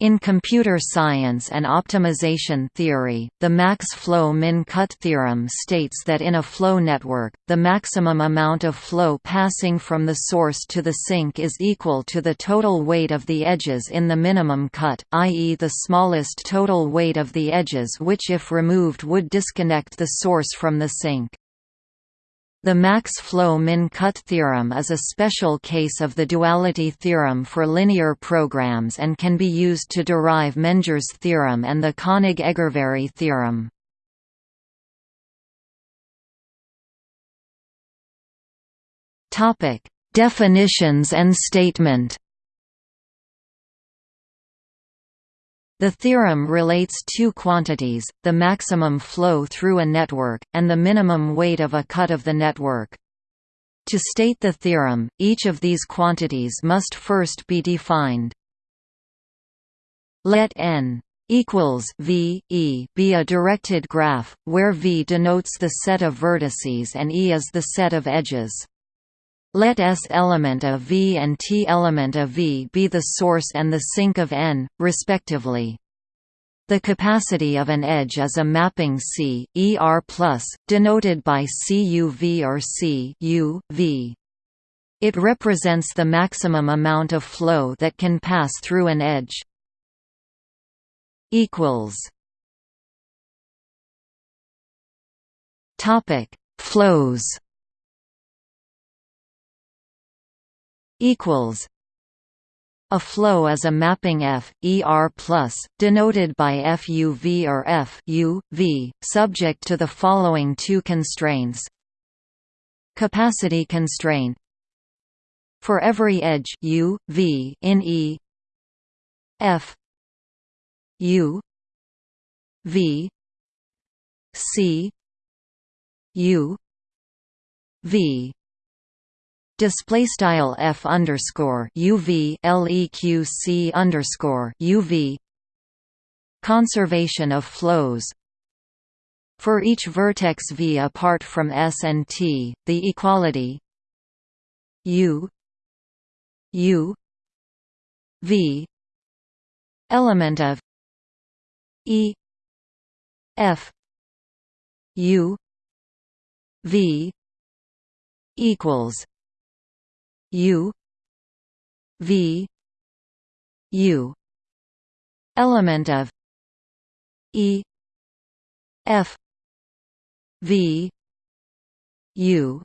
In computer science and optimization theory, the max flow min cut theorem states that in a flow network, the maximum amount of flow passing from the source to the sink is equal to the total weight of the edges in the minimum cut, i.e. the smallest total weight of the edges which if removed would disconnect the source from the sink. The max flow min cut theorem is a special case of the duality theorem for linear programs and can be used to derive Menger's theorem and the Koenig-Egervary theorem. Definitions and statement The theorem relates two quantities, the maximum flow through a network, and the minimum weight of a cut of the network. To state the theorem, each of these quantities must first be defined. Let n equals v e be a directed graph, where v denotes the set of vertices and e is the set of edges. Let S element of V and T element of V be the source and the sink of N, respectively. The capacity of an edge is a mapping C, ER+, denoted by CUV or C U, v. It represents the maximum amount of flow that can pass through an edge. Flows equals a flow is a mapping F, ER+, denoted by FUV or F U, v, subject to the following two constraints. Capacity constraint For every edge U, v in E F U V C U V display style f underscore uv leq underscore uv conservation of flows. For each vertex v apart from s and t the equality u u v element of e f u v equals U V U. Element of E F V U.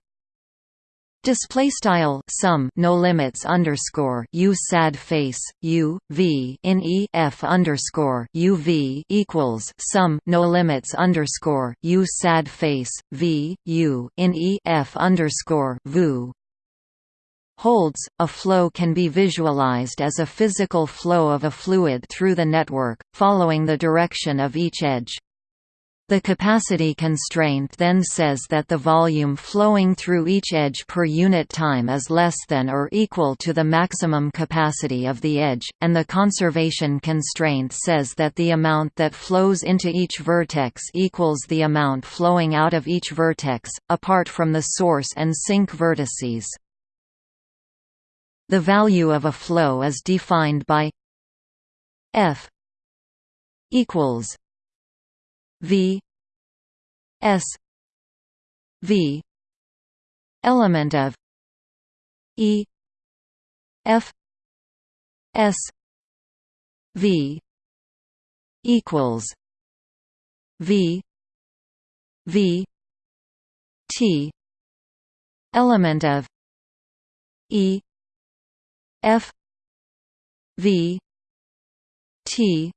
Display style sum no limits underscore u sad face u v in e f underscore u v equals sum no limits underscore u sad face v u in e f underscore vu holds, a flow can be visualized as a physical flow of a fluid through the network, following the direction of each edge. The capacity constraint then says that the volume flowing through each edge per unit time is less than or equal to the maximum capacity of the edge, and the conservation constraint says that the amount that flows into each vertex equals the amount flowing out of each vertex, apart from the source and sink vertices. The value of a flow is defined by F equals V S V element of E F S V equals V V T element of E F V T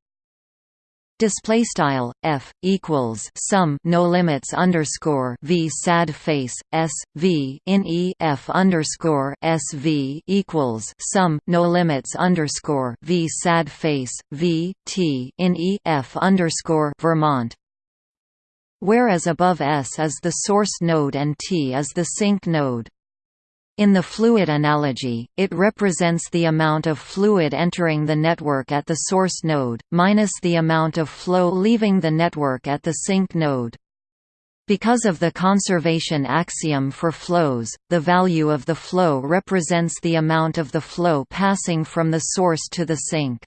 display style f equals sum no limits underscore v sad face s v in e f underscore s v equals sum no limits underscore v sad face v t in e f underscore Vermont. Whereas above s is the source node and t is the sink node in the fluid analogy, it represents the amount of fluid entering the network at the source node, minus the amount of flow leaving the network at the sink node. Because of the conservation axiom for flows, the value of the flow represents the amount of the flow passing from the source to the sink.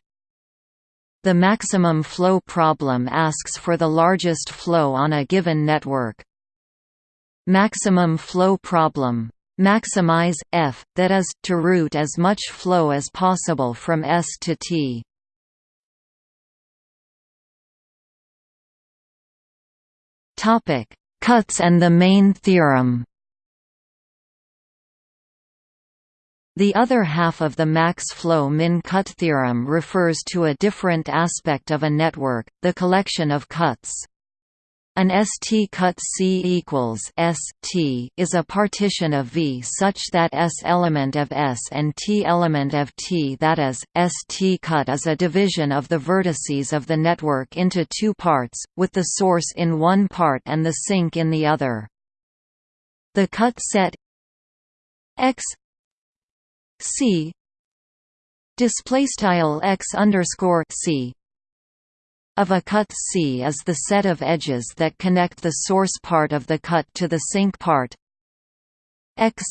The maximum flow problem asks for the largest flow on a given network. Maximum flow problem maximize f that is to route as much flow as possible from s to t topic cuts and the main theorem The other half of the max flow min cut theorem refers to a different aspect of a network, the collection of cuts. An ST cut C equals ST is a partition of V such that S element of S and T element of T that is, ST cut is a division of the vertices of the network into two parts, with the source in one part and the sink in the other. The cut set X C display style x underscore C of a cut C is the set of edges that connect the source part of the cut to the sink part. X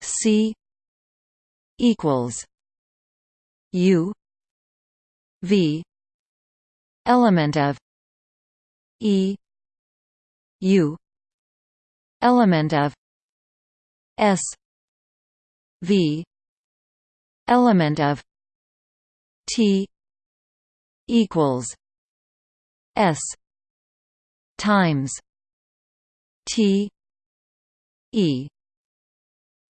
C equals U V element of E U element of S V element of T equals S times T E.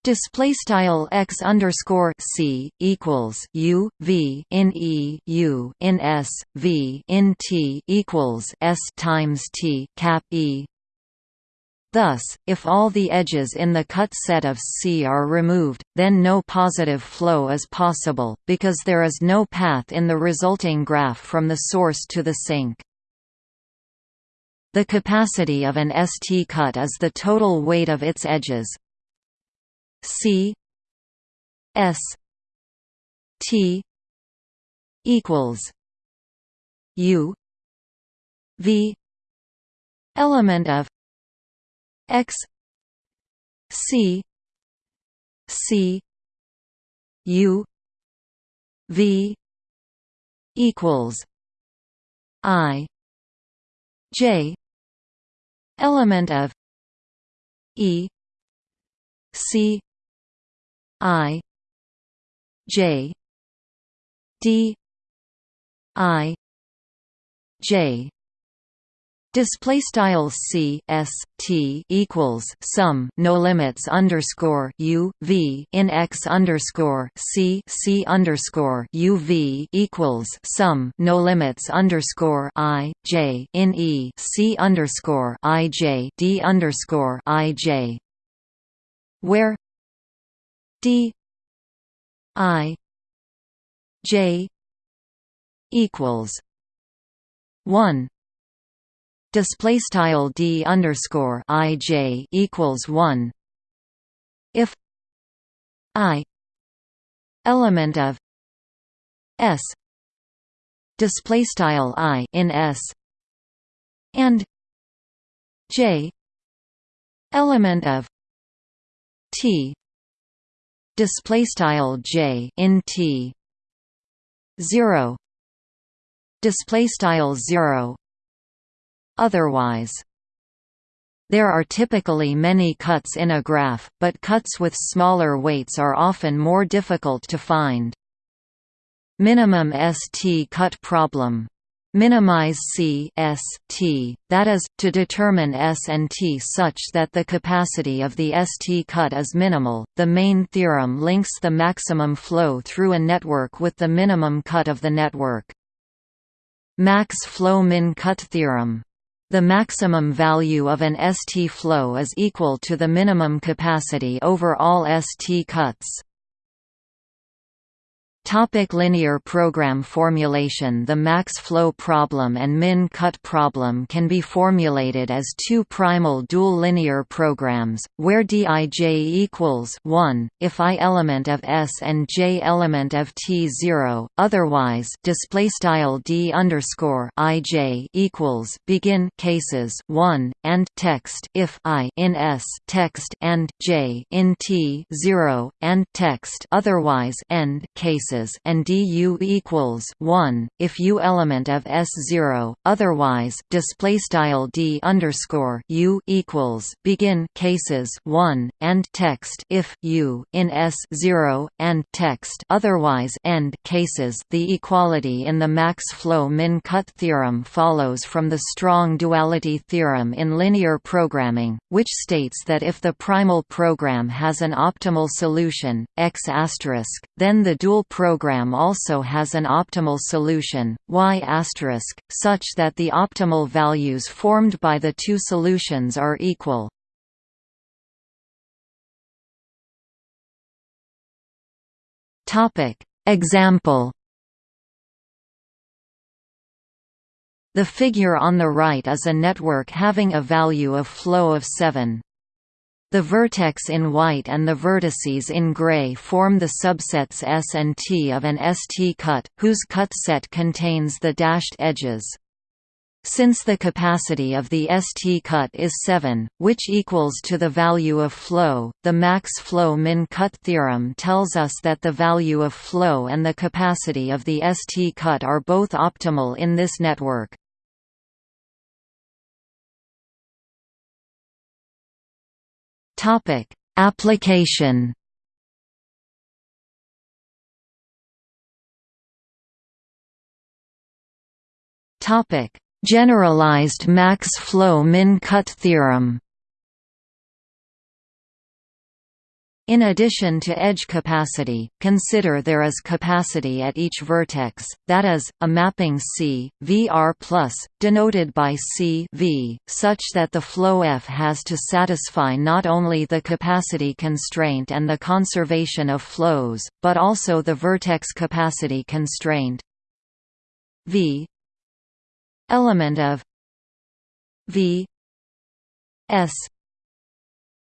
Display style x underscore c equals u v in e u in s v in t equals s times t cap e Thus, if all the edges in the cut set of C are removed, then no positive flow is possible, because there is no path in the resulting graph from the source to the sink. The capacity of an ST cut is the total weight of its edges C S T equals U V element of x c c u v equals i j element of e c i j d i j Display style c s t equals sum no limits underscore u v in x underscore c c underscore u v equals sum no limits underscore i j in e c underscore i j d underscore i j. Where d i j equals one display style d underscore i j equals one. If i element of s display style i in s and j element of t display style j in t 0 display style 0 otherwise. There are typically many cuts in a graph, but cuts with smaller weights are often more difficult to find. Minimum ST cut problem minimize C S T, that is, to determine S and T such that the capacity of the ST cut is minimal. The main theorem links the maximum flow through a network with the minimum cut of the network. Max flow min cut theorem the maximum value of an ST flow is equal to the minimum capacity over all ST cuts. Topic linear program formulation The max flow problem and min cut problem can be formulated as two primal dual linear programs, where Dij equals 1, if i element of S and j element of T 0, otherwise displaystyle D underscore Ij equals begin cases 1, and text if i in S text and j in T 0, and text otherwise end cases and du equals 1 if u element of S0 otherwise display style d underscore u equals begin cases 1 and text if u in S0 and text otherwise end cases. The equality in the max flow min cut theorem follows from the strong duality theorem in linear programming which states that if the primal program has an optimal solution x asterisk then the dual program also has an optimal solution y such that the optimal values formed by the two solutions are equal. Example The figure on the right is a network having a value of flow of 7. The vertex in white and the vertices in gray form the subsets S and T of an ST cut, whose cut set contains the dashed edges. Since the capacity of the ST cut is 7, which equals to the value of flow, the max flow min cut theorem tells us that the value of flow and the capacity of the ST cut are both optimal in this network. Topic: Application. Topic: Generalized max flow min cut theorem. In addition to edge capacity, consider there is capacity at each vertex, that is, a mapping C, VR+, denoted by C v, such that the flow F has to satisfy not only the capacity constraint and the conservation of flows, but also the vertex capacity constraint. V element of V S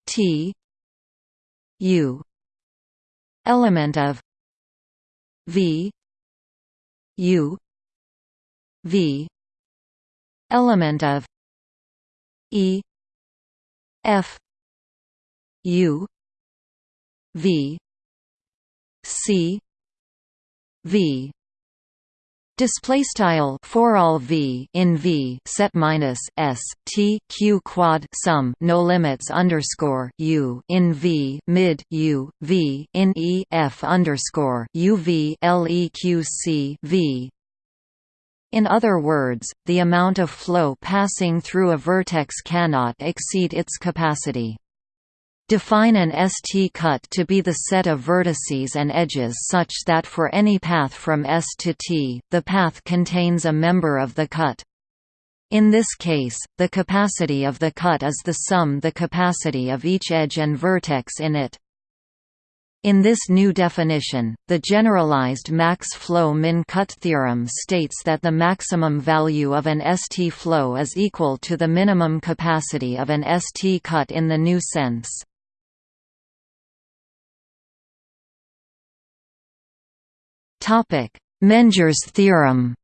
T U. Element of. V. U. V. Element of. E. F. U. V. C. V Display style for all v in v set minus s t q quad sum no limits underscore u in v mid u v in e f underscore u v leq c v. In other words, the amount of flow passing through a vertex cannot exceed its capacity. Define an ST cut to be the set of vertices and edges such that for any path from S to T, the path contains a member of the cut. In this case, the capacity of the cut is the sum the capacity of each edge and vertex in it. In this new definition, the generalized max flow min cut theorem states that the maximum value of an ST flow is equal to the minimum capacity of an ST cut in the new sense. Menger's theorem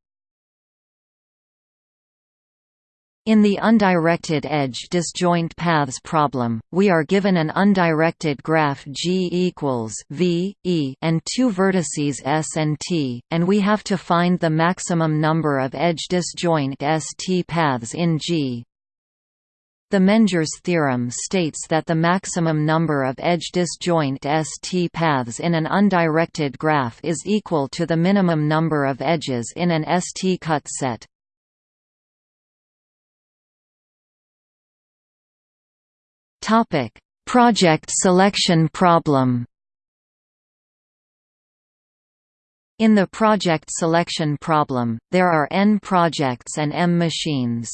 In the undirected edge disjoint paths problem, we are given an undirected graph G equals V, E and two vertices S and T, and we have to find the maximum number of edge disjoint ST paths in G. The Menger's theorem states that the maximum number of edge disjoint ST paths in an undirected graph is equal to the minimum number of edges in an ST cut set. Topic: Project selection problem. In the project selection problem, there are n projects and m machines.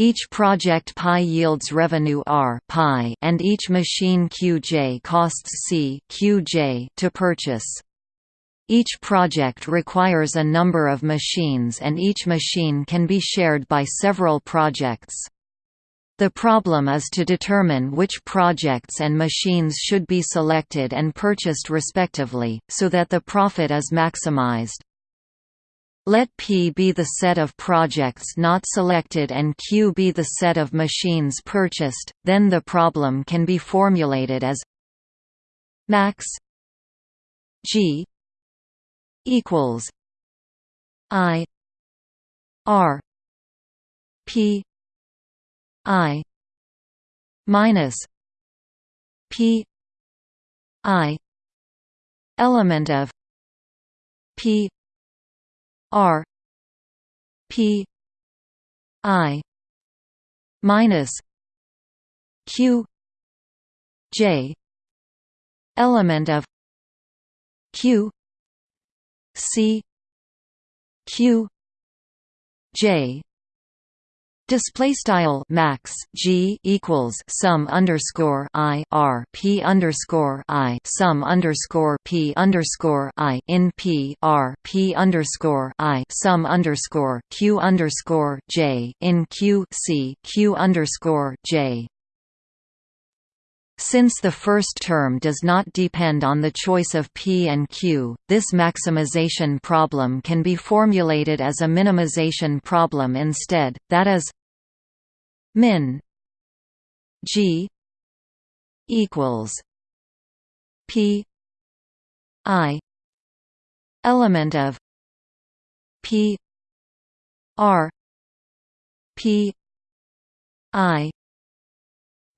Each project pi yields revenue R pi and each machine Qj costs C Qj to purchase. Each project requires a number of machines and each machine can be shared by several projects. The problem is to determine which projects and machines should be selected and purchased respectively, so that the profit is maximized. Let P be the set of projects not selected and Q be the set of machines purchased, then the problem can be formulated as max G equals I R P I minus P I element of P R P I minus Q J element of Q C Q J Display style max G equals sum underscore I R P underscore I sum underscore P underscore I in P R P underscore I sum underscore Q underscore J in Q C Q underscore J. Since the first term does not depend on the choice of P and Q, this maximization problem can be formulated as a minimization problem instead, that is min G equals P I element of P R P I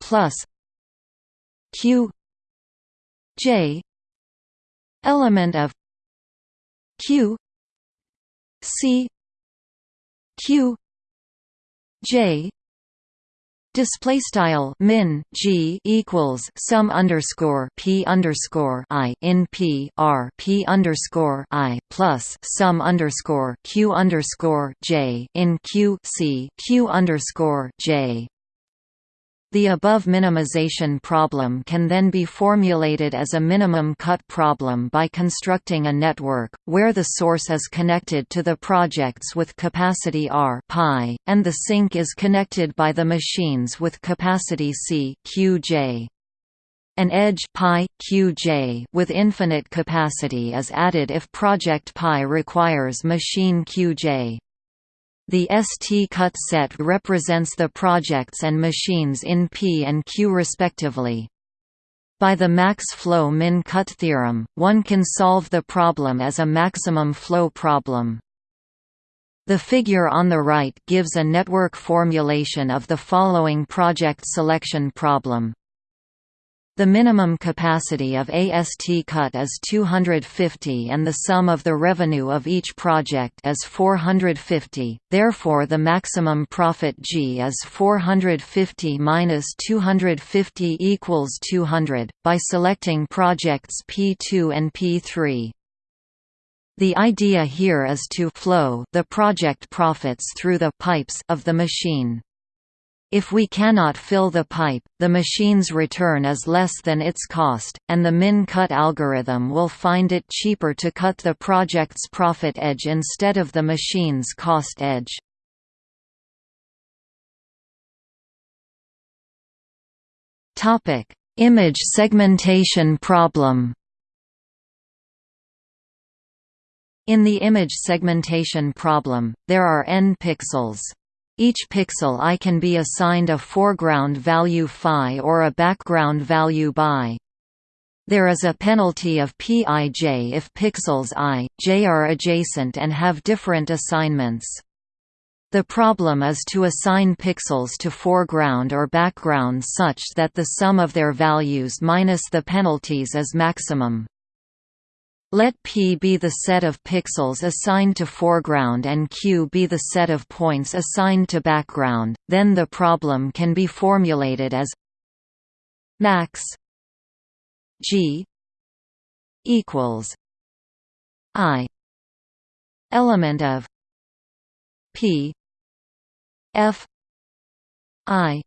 plus q j element of q c q j Display style min g equals sum underscore p underscore i in p r p underscore i plus sum underscore q underscore j in q c q underscore j. The above minimization problem can then be formulated as a minimum cut problem by constructing a network, where the source is connected to the projects with capacity R pi, and the sink is connected by the machines with capacity C Qj. An edge pi, Qj with infinite capacity is added if project pi requires machine Qj. The ST-cut set represents the projects and machines in P and Q respectively. By the max flow min cut theorem, one can solve the problem as a maximum flow problem. The figure on the right gives a network formulation of the following project selection problem. The minimum capacity of AST cut is 250 and the sum of the revenue of each project is 450, therefore the maximum profit G is 450 minus 250 equals 200, by selecting projects P2 and P3. The idea here is to flow the project profits through the pipes of the machine. If we cannot fill the pipe, the machine's return is less than its cost, and the min-cut algorithm will find it cheaper to cut the project's profit edge instead of the machine's cost edge. Image segmentation problem In the image segmentation problem, there are n pixels. Each pixel i can be assigned a foreground value phi or a background value bi. There is a penalty of pij if pixels i, j are adjacent and have different assignments. The problem is to assign pixels to foreground or background such that the sum of their values minus the penalties is maximum. Let P be the set of pixels assigned to foreground and Q be the set of points assigned to background, then the problem can be formulated as max G equals I element of P F I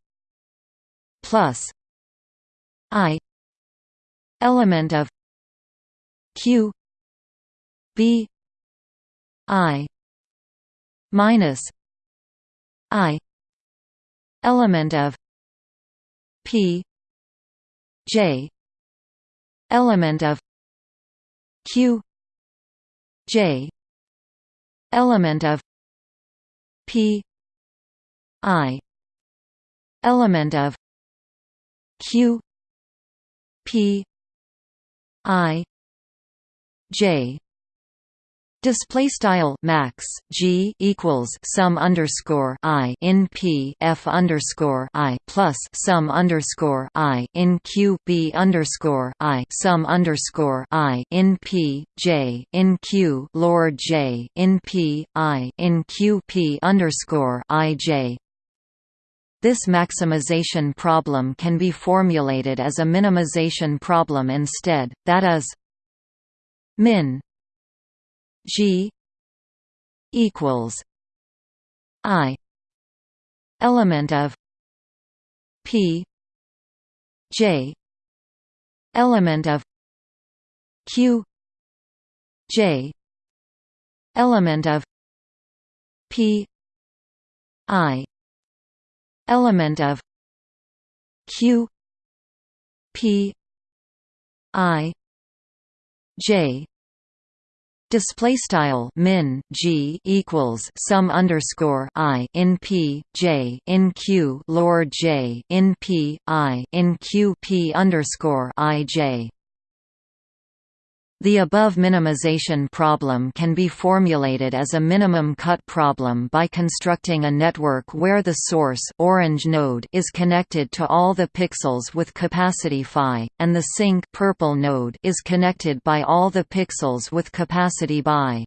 plus I element of q b i minus i element of p j element of q j element of p i element of q p i J Display style max g equals sum underscore i in p f underscore i plus sum underscore i in q b underscore i sum underscore i in p j in q lord j in p i in q p underscore i j. This maximization problem can be formulated as a minimization problem instead, that is min G equals I element of P J element of Q J element of P I element of Q P I J. Display style min g equals sum underscore i in p j in q lord j in p i in q p underscore i j the above minimization problem can be formulated as a minimum cut problem by constructing a network where the source orange node is connected to all the pixels with capacity phi, and the sink purple node is connected by all the pixels with capacity bi.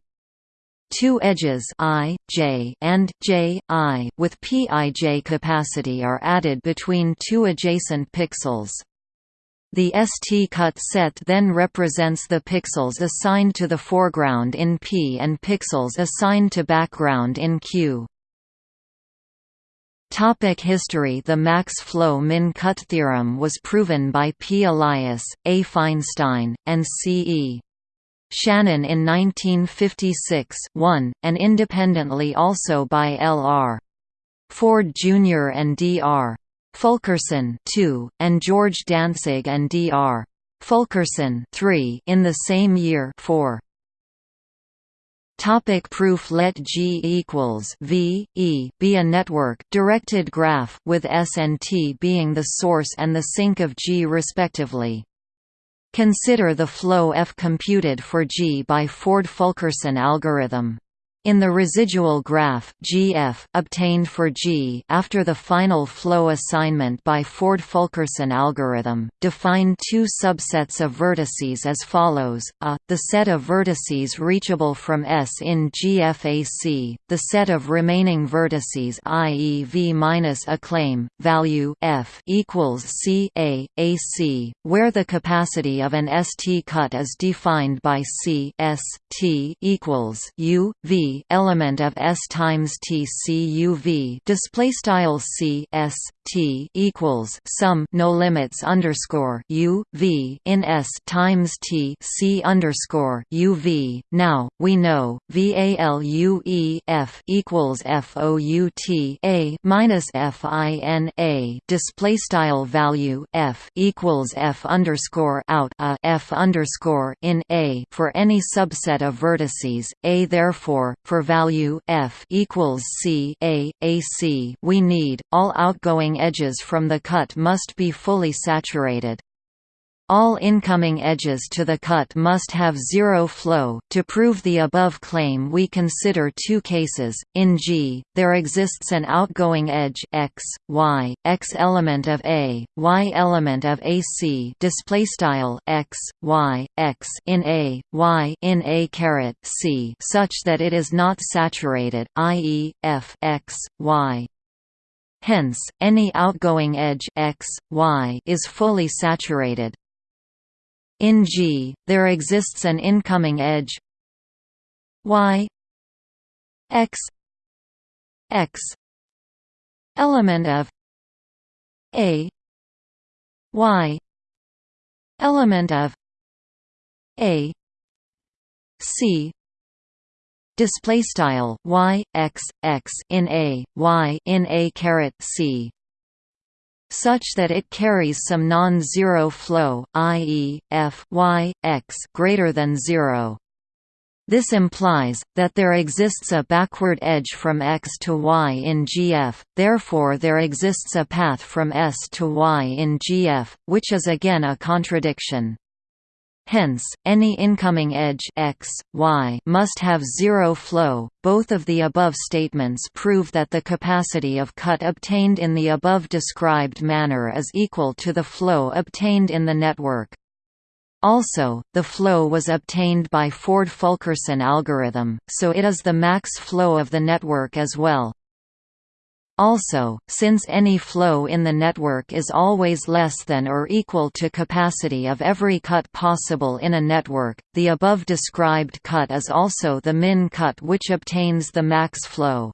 Two edges i, j, and j, i with pij capacity are added between two adjacent pixels. The ST-cut set then represents the pixels assigned to the foreground in P and pixels assigned to background in Q. Topic history The max-flow min-cut theorem was proven by P. Elias, A. Feinstein, and C. E. Shannon in 1956 1, and independently also by L. R. Ford Jr. and D. R. Fulkerson 2, and George Dantzig and Dr. Fulkerson 3 in the same year 4. Topic proof Let G equals V E be a network directed graph with S and T being the source and the sink of G respectively. Consider the flow F computed for G by Ford-Fulkerson algorithm. In the residual graph GF obtained for G after the final flow assignment by Ford-Fulkerson algorithm, define two subsets of vertices as follows: a, the set of vertices reachable from S in GFAC, the set of remaining vertices i.e. V minus a claim value F equals C A AC, where the capacity of an ST cut is defined by C S T equals U V element of S times T C U V display style C S T equals sum no limits underscore U V in S times T C underscore U V. Now we know VALUE F equals FOUT A minus FIN A display style value F equals F underscore out a F underscore in A for any subset of vertices A therefore for value f equals c a ac we need all outgoing edges from the cut must be fully saturated all incoming edges to the cut must have zero flow. To prove the above claim, we consider two cases. In G, there exists an outgoing edge x, y, x element of A, y element of AC. Display style x, y, x in A, y in A caret C, such that it is not saturated, i.e., f x, y. Hence, any outgoing edge x, y is fully saturated. In G, there exists an incoming edge y x x element of a y element of a c display style y x x in a y in a caret c such that it carries some non-zero flow, i.e., f y, x greater than 0. This implies, that there exists a backward edge from x to y in GF, therefore there exists a path from S to y in GF, which is again a contradiction. Hence, any incoming edge x, y must have zero flow. Both of the above statements prove that the capacity of cut obtained in the above described manner is equal to the flow obtained in the network. Also, the flow was obtained by Ford-Fulkerson algorithm, so it is the max flow of the network as well. Also, since any flow in the network is always less than or equal to capacity of every cut possible in a network, the above described cut is also the min cut which obtains the max flow.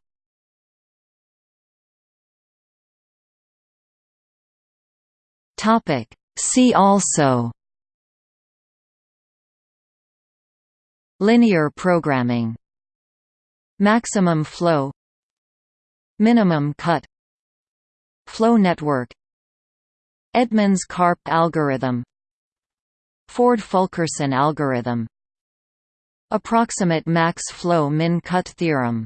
See also Linear programming Maximum flow Minimum cut Flow network Edmonds-Karp algorithm Ford-Fulkerson algorithm Approximate max flow min cut theorem